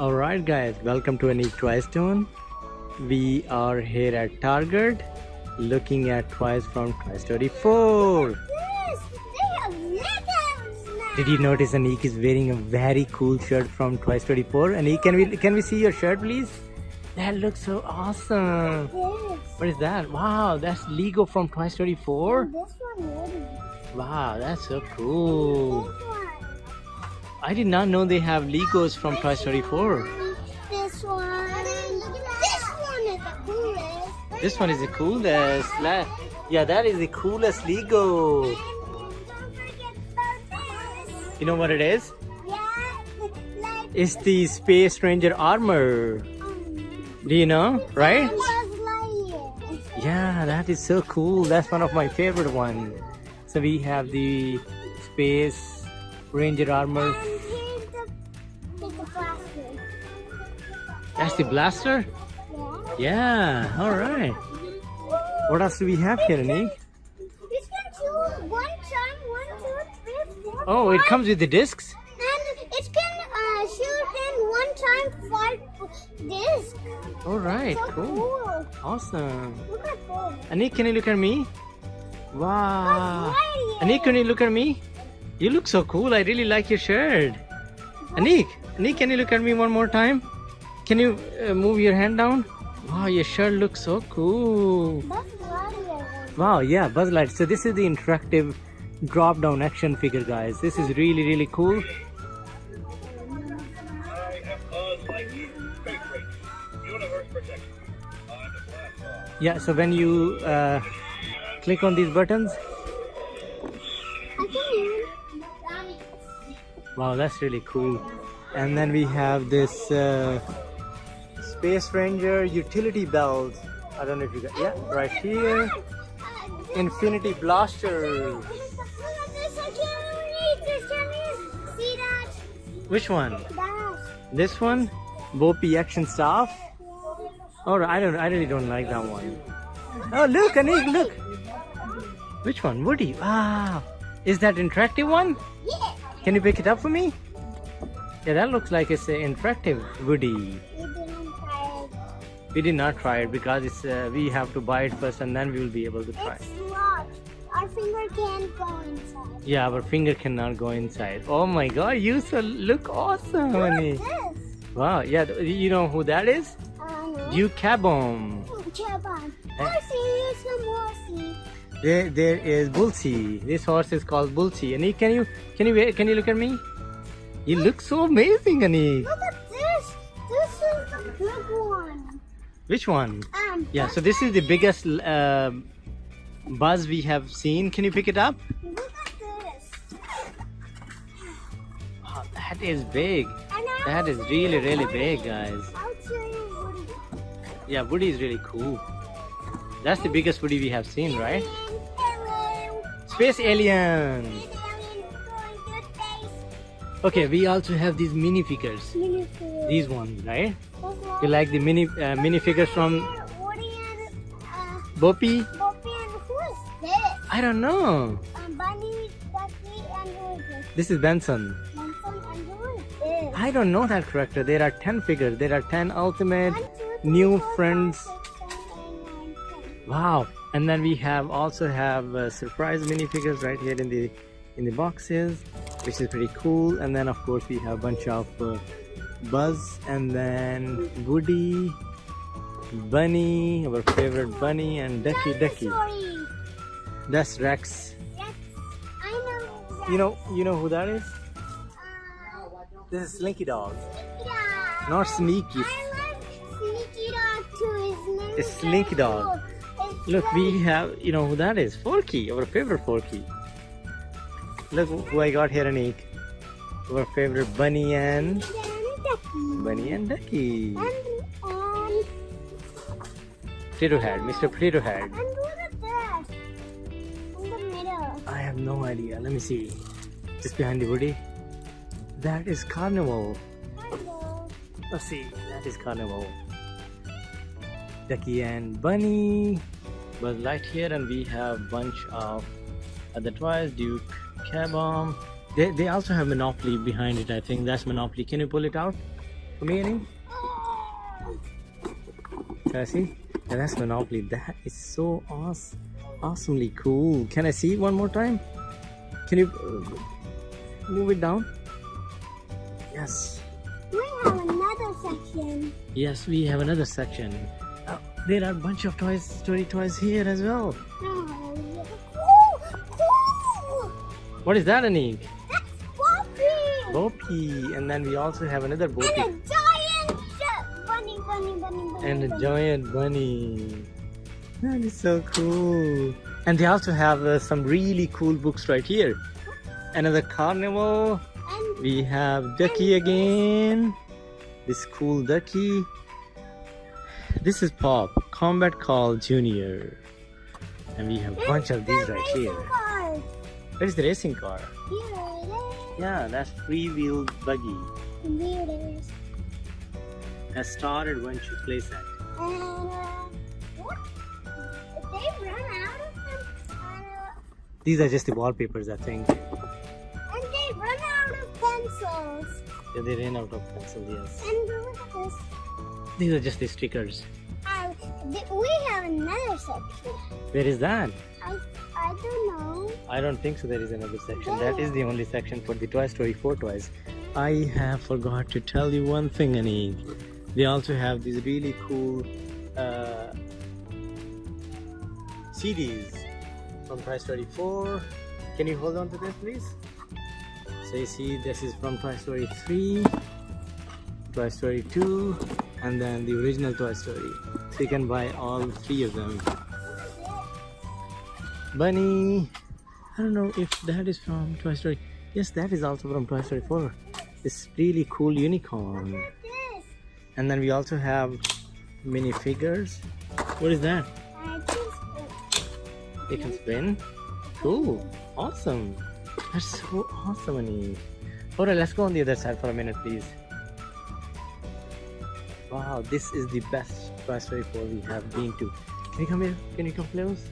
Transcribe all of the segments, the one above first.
Alright guys, welcome to Anik Toy Stone. We are here at Target looking at toys from Toy Story 4. This, have Legos. Did you notice Anik is wearing a very cool shirt from Toy Story 4? Anik, can we can we see your shirt please? That looks so awesome. What is that? Wow, that's Lego from Toy Story 4. this one ready. Wow, that's so cool. I did not know they have Legos from Toy Story 4. This one. This one is the coolest. This one is the coolest. Yeah, that is the coolest Lego. And don't forget about this. You know what it is? Yeah, It's the Space Ranger armor. Do you know? Right? Yeah, that is so cool. That's one of my favorite ones. So we have the Space Ranger armor. That's the blaster? Yeah. Yeah, alright. What else do we have here, Anik? It's got one time, one, two, three, four, Oh, it comes with the discs? And it can uh, shoot in one time five disc. Alright, So cool. cool. Awesome. Look at this. Anik, can you look at me? Wow. Anik, can you look at me? You look so cool. I really like your shirt. Anik, Anik, can you look at me one more time? Can you uh, move your hand down? Wow, your shirt looks so cool. Buzz Lightyear. Wow, yeah, Buzz Light. So this is the interactive drop-down action figure, guys. This is really, really cool. I am Buzz Lightyear, Space Ranger, Universe Protection. I'm the blast off. Yeah, so when you uh, click on these buttons, I can even. wow, that's really cool. And then we have this uh, Space Ranger utility belt. I don't know if you got, yeah, right here. Infinity Blaster. Look at this. I can't read this. Can you see that? Which one? This one? Bo Peep Action Staff? Oh, I don't. I really don't like that one. Oh, look, Anik, look. Which one? Woody. Wow. Is that interactive one? Yeah. Can you pick it up for me? Yeah, that looks like it's an interactive Woody. We did not try it because it's uh, we have to buy it first and then we will be able to try. It's locked. Our finger can't go inside. Yeah, our finger cannot go inside. Oh my God, you so look awesome, Look honey. this. Wow. Yeah, you know who that is? I know. Duke Caboom. Japan. Horsey, some horsey. There, there is Bullseye. This horse is called Bullseye. Anik, can you, can you, can you look at me? You look so amazing, Anik. Which one? Um, Yeah. So this is the biggest uh, buzz we have seen. Can you pick it up? Look at this. Wow, that is big. That is really, really big, guys. Woody. Yeah, Woody is really cool. That's the biggest Woody we have seen, right? Space alien. This alien going to space. Okay, we also have these minifigures. Minifigure. These ones, right? You like the mini uh, minifigures from Boppy? Boppy and who is this? I don't know. Um, Bunny, Ducky, and who is this? This is Benson. Benson, and who is this? I don't know that character. There are 10 figures. There are 10 ultimate. One, two, three, new four, friends. Wow. And then we have also have uh, surprise minifigures right here in the in the boxes, which is pretty cool. And then of course we have a bunch of uh, Buzz and then Woody, Bunny, our favorite Bunny, and Ducky Ducky. That's Rex. Know. that. You know, you know who that is? Uh, This is Slinky Dog, yeah. not Sneaky. I like Sneaky Dog too. His name It's Slinky Dog. It's Look, we have, you know who that is? Forky, our favorite Forky. Look who I got here, Anik. Our favorite Bunny and. Bunny and Ducky. And, um, and, Potato Head, Mr. Potato Head. and look at that. In the middle. I have no idea. Let me see. Just behind the Woody. That is Carnival. Hello. Let's see. That is Carnival. Ducky and Bunny. Buzz Lightyear, and we have bunch of other toys. Duke Caboom. They, they also have Monopoly behind it. I think that's Monopoly. Can you pull it out? For me, Annie? Oh, Can I see? Yeah, that's Monopoly. That is so awesome, awesomely cool. Can I see it one more time? Can you uh, move it down? Yes. we have another section. Yes, we have another section. Uh, there are a bunch of toys, story toys here as well. Oh, yeah. Cool, cool. What is that, Anik? Boppy. And then we also have another And a giant bunny, bunny, bunny, bunny. And a giant bunny. That is so cool. And they also have uh, some really cool books right here. Another carnival. And We have Ducky again. This cool Ducky. This is Pop, Combat Carl Junior. And we have a bunch of these the right here. car. Where is the racing car? Here. Yeah, that's free-wheel buggy. Here it is. A Star Adventure playset. And uh, what? They run out of them, uh, These are just the wallpapers, I think. and they run out of pencils. Yeah, they ran out of pencils, yes. And look at this. These are just the stickers. We have another section. Where is that? I I don't know. I don't think so. There is another section. That is the only section for the Toy Story 4 toys. I have forgot to tell you one thing, Anik. They also have these really cool uh, CDs from Toy Story 4. Can you hold on to this, please? So you see, this is from Toy Story 3, Toy Story 2, and then the original Toy Story. You can buy all three of them. Bunny. I don't know if that is from Toy Story. Yes, that is also from Toy Story 4. This really cool unicorn. And then we also have minifigures. What is that? It can spin. Cool. Awesome. That's so awesome, Annie. Alright, let's go on the other side for a minute, please. Wow, this is the best Story 4 we have been to. Can you come here? Can you come close?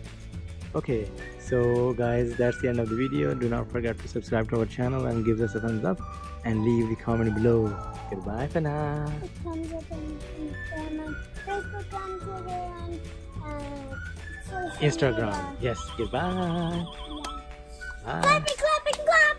Okay, so guys, that's the end of the video. Do not forget to subscribe to our channel and give us a thumbs up and leave the comment below. Goodbye for now. up uh, Instagram. Yes, goodbye. Yeah. Bye. Clappy, clappy, clap.